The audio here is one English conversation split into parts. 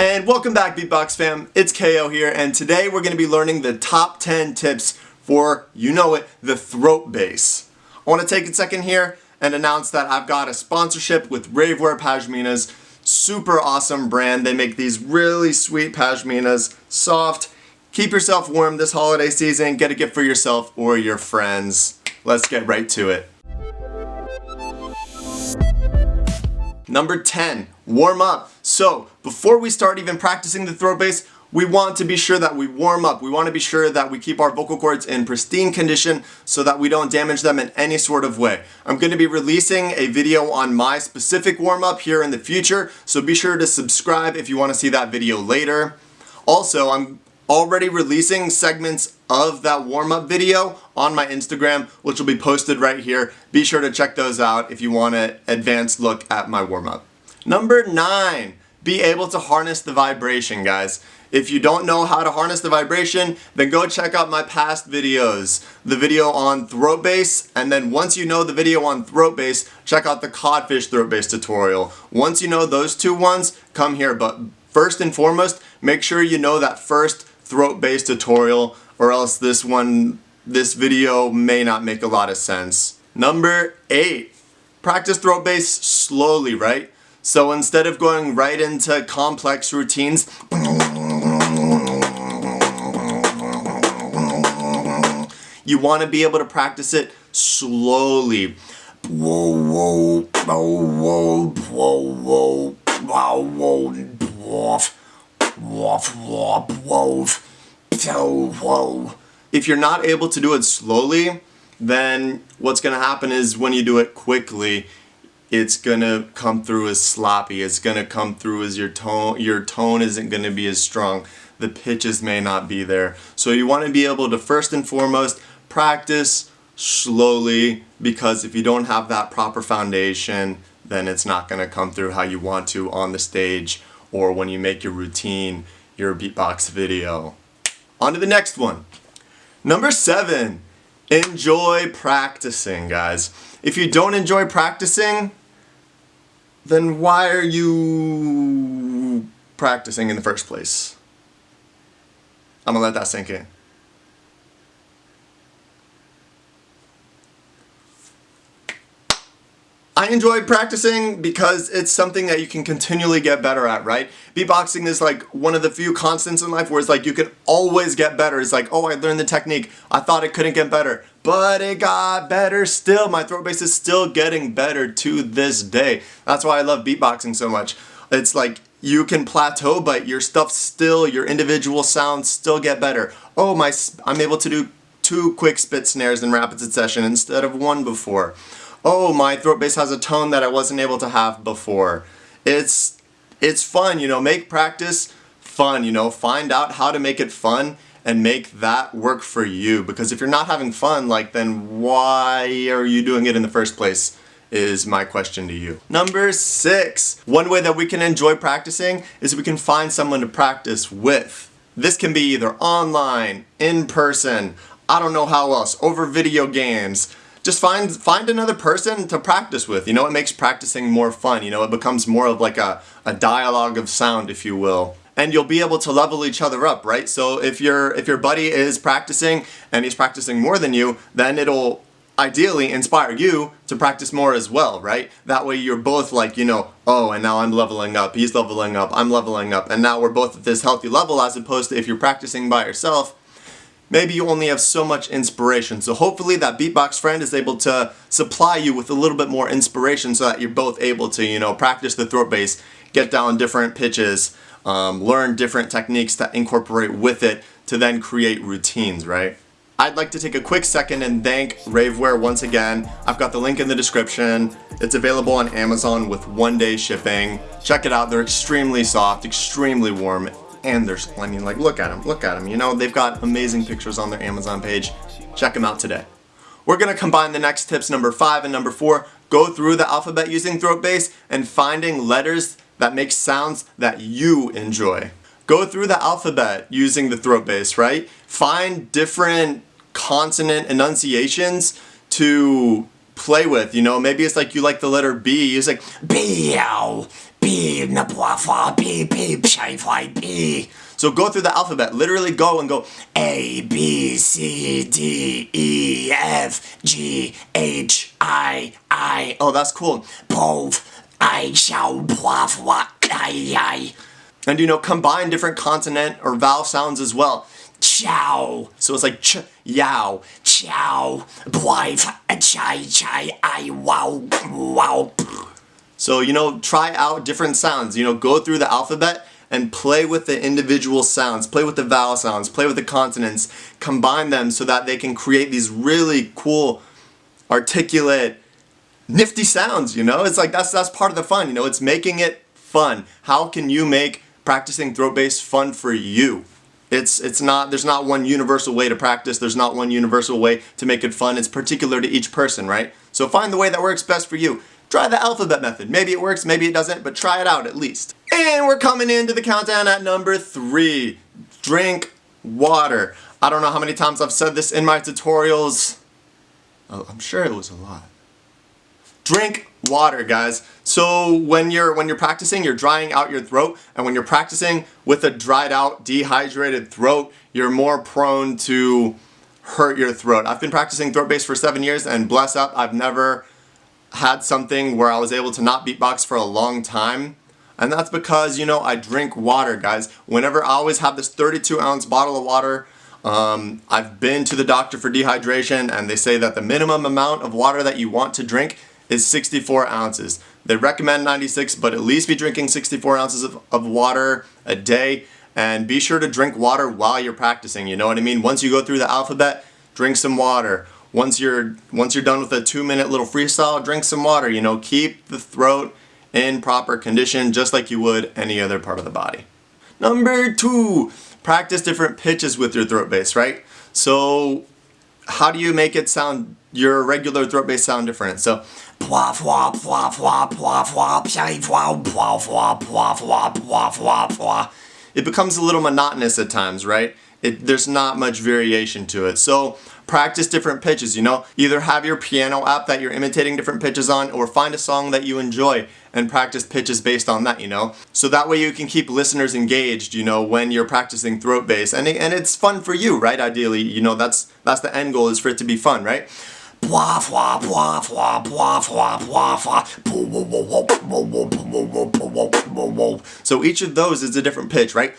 And welcome back Beatbox fam, it's KO here and today we're going to be learning the top 10 tips for, you know it, the throat bass. I want to take a second here and announce that I've got a sponsorship with Ravewear Pashminas, super awesome brand. They make these really sweet pashminas, soft. Keep yourself warm this holiday season, get a gift for yourself or your friends. Let's get right to it. Number 10, warm up. So before we start even practicing the throat bass, we want to be sure that we warm up. We want to be sure that we keep our vocal cords in pristine condition so that we don't damage them in any sort of way. I'm going to be releasing a video on my specific warm up here in the future, so be sure to subscribe if you want to see that video later. Also, I'm already releasing segments of that warm-up video on my Instagram, which will be posted right here. Be sure to check those out if you want an advanced look at my warm-up. Number nine, be able to harness the vibration, guys. If you don't know how to harness the vibration, then go check out my past videos. The video on throat bass, and then once you know the video on throat bass, check out the codfish throat bass tutorial. Once you know those two ones, come here. But first and foremost, make sure you know that first throat bass tutorial or else this one, this video may not make a lot of sense. Number eight, practice throat bass slowly, right? So instead of going right into complex routines, you want to be able to practice it slowly. Whoa, whoa, whoa, whoa, whoa, whoa, whoa, dwarf, dwarf, dwarf, dwarf, whoa. If you're not able to do it slowly, then what's going to happen is when you do it quickly, it's to come through as sloppy. It's to come through as your tone, your tone isn't to be as strong. The pitches may not be there. So you want to be able to first and foremost practice slowly because if you don't have that proper foundation, then it's not to come through how you want to on the stage or when you make your routine, your beatbox video. On to the next one. Number seven, enjoy practicing, guys. If you don't enjoy practicing, then why are you practicing in the first place? I'm gonna let that sink in. I enjoy practicing because it's something that you can continually get better at, right? Beatboxing is like one of the few constants in life where it's like you can always get better. It's like, oh, I learned the technique. I thought it couldn't get better, but it got better still. My throat bass is still getting better to this day. That's why I love beatboxing so much. It's like you can plateau, but your stuff still, your individual sounds still get better. Oh, my, I'm able to do two quick spit snares in rapid succession instead of one before oh, my throat bass has a tone that I wasn't able to have before. It's, it's fun, you know, make practice fun, you know, find out how to make it fun and make that work for you. Because if you're not having fun, like, then why are you doing it in the first place? is my question to you. Number six, one way that we can enjoy practicing is we can find someone to practice with. This can be either online, in person, I don't know how else, over video games, just find find another person to practice with. You know, it makes practicing more fun. You know, it becomes more of like a, a dialogue of sound, if you will. And you'll be able to level each other up, right? So if your if your buddy is practicing and he's practicing more than you, then it'll ideally inspire you to practice more as well, right? That way you're both like, you know, oh, and now I'm leveling up, he's leveling up, I'm leveling up, and now we're both at this healthy level as opposed to if you're practicing by yourself, maybe you only have so much inspiration. So hopefully that beatbox friend is able to supply you with a little bit more inspiration so that you're both able to, you know, practice the throat bass, get down different pitches, um, learn different techniques to incorporate with it to then create routines, right? I'd like to take a quick second and thank Ravewear once again. I've got the link in the description. It's available on Amazon with one day shipping. Check it out, they're extremely soft, extremely warm, and there's mean like look at them, look at them, you know, they've got amazing pictures on their Amazon page. Check them out today. We're to combine the next tips number 5 and number 4, go through the alphabet using throat bass and finding letters that makes sounds that you enjoy. Go through the alphabet using the throat bass, right? Find different consonant enunciations to play with, you know, maybe it's like you like the letter B, it's like B-ow, B, B, B, B. So go through the alphabet. Literally go and go A, B, C, D, E, F, G, H, I, I. Oh, that's cool. Pov, I, shall. And you know, combine different consonant or vowel sounds as well. Chow. So it's like ch, yow, chow, chai, chai, I, wow, wow. So, you know, try out different sounds. You know, go through the alphabet and play with the individual sounds, play with the vowel sounds, play with the consonants, combine them so that they can create these really cool, articulate, nifty sounds, you know? It's like that's that's part of the fun, you know? It's making it fun. How can you make practicing throat bass fun for you? It's it's not there's not one universal way to practice. There's not one universal way to make it fun. It's particular to each person, right? So find the way that works best for you. Try the alphabet method. Maybe it works, maybe it doesn't, but try it out at least. And we're coming into the countdown at number three. Drink water. I don't know how many times I've said this in my tutorials. Oh, I'm sure it was a lot. Drink water, guys. So when you're when you're practicing, you're drying out your throat, and when you're practicing with a dried out, dehydrated throat, you're more prone to hurt your throat. I've been practicing throat bass for seven years, and bless up, I've never had something where I was able to not beatbox for a long time. And that's because, you know, I drink water, guys. Whenever I always have this 32 ounce bottle of water, um, I've been to the doctor for dehydration and they say that the minimum amount of water that you want to drink is 64 ounces. They recommend 96, but at least be drinking 64 ounces of, of water a day. And be sure to drink water while you're practicing, you know what I mean? Once you go through the alphabet, drink some water. Once you're once you're done with a two minute little freestyle, drink some water. You know, keep the throat in proper condition just like you would any other part of the body. Number two, practice different pitches with your throat bass, right? So how do you make it sound your regular throat bass sound different? So it becomes a little monotonous at times, right? It, there's not much variation to it. So practice different pitches, you know? Either have your piano app that you're imitating different pitches on or find a song that you enjoy and practice pitches based on that, you know? So that way you can keep listeners engaged, you know, when you're practicing throat bass. And, and it's fun for you, right? Ideally, you know, that's, that's the end goal is for it to be fun, right? So each of those is a different pitch, right?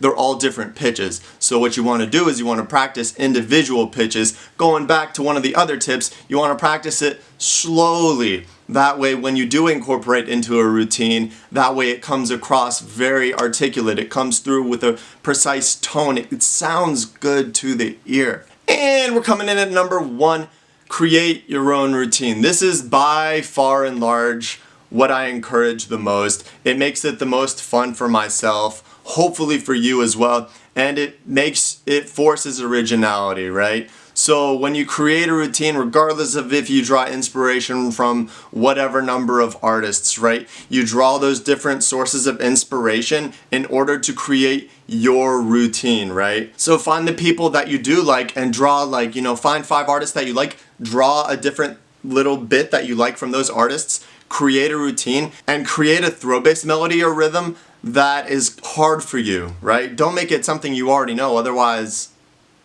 They're all different pitches. So what you want to do is you want to practice individual pitches. Going back to one of the other tips, you want to practice it slowly. That way when you do incorporate into a routine, that way it comes across very articulate. It comes through with a precise tone. It, sounds good to the ear. And we're coming in at number one, create your own routine. This is by far and large what I encourage the most. It makes it the most fun for myself, hopefully for you as well, and it makes, it forces originality, right? So when you create a routine, regardless of if you draw inspiration from whatever number of artists, right? You draw those different sources of inspiration in order to create your routine, right? So find the people that you do like and draw like, you know, find five artists that you like, draw a different little bit that you like from those artists, create a routine, and create a throat bass melody or rhythm that is hard for you, right? Don't make it something you already know, otherwise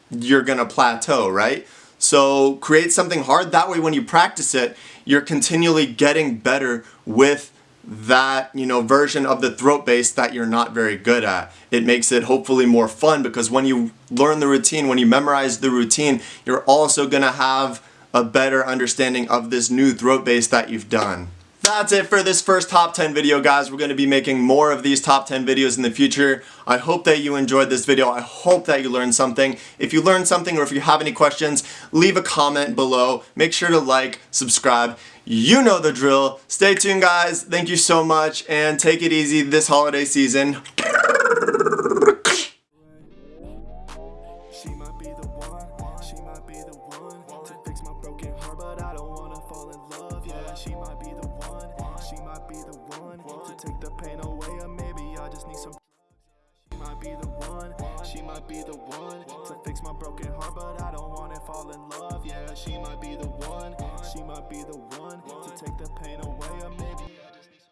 you're gonna plateau, right? So create something hard, that way when you practice it, you're continually getting better with that you know version of the throat bass that you're not very good at. It makes it hopefully more fun because when you learn the routine, when you memorize the routine, you're also gonna have a better understanding of this new throat bass that you've done. That's it for this first top 10 video guys. We're going to be making more of these top 10 videos in the future. I hope that you enjoyed this video. I hope that you learned something. If you learned something or if you have any questions, leave a comment below. Make sure to like, subscribe. You know the drill. Stay tuned guys. Thank you so much and take it easy this holiday season. Take the pain away or maybe I just need some drugs. She might be the one she might be the one to fix my broken heart, but I don't wanna fall in love. Yeah, she might be the one, she might be the one to take the pain